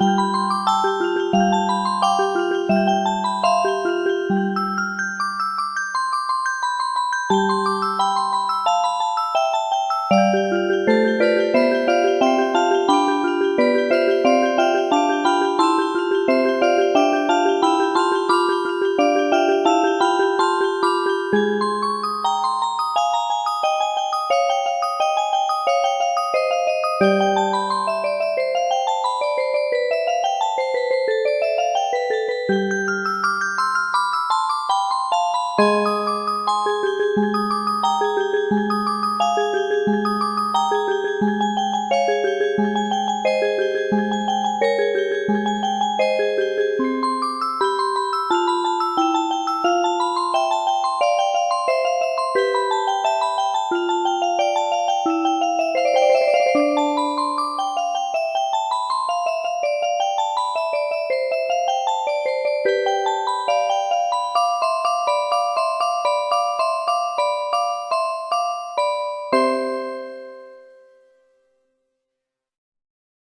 Música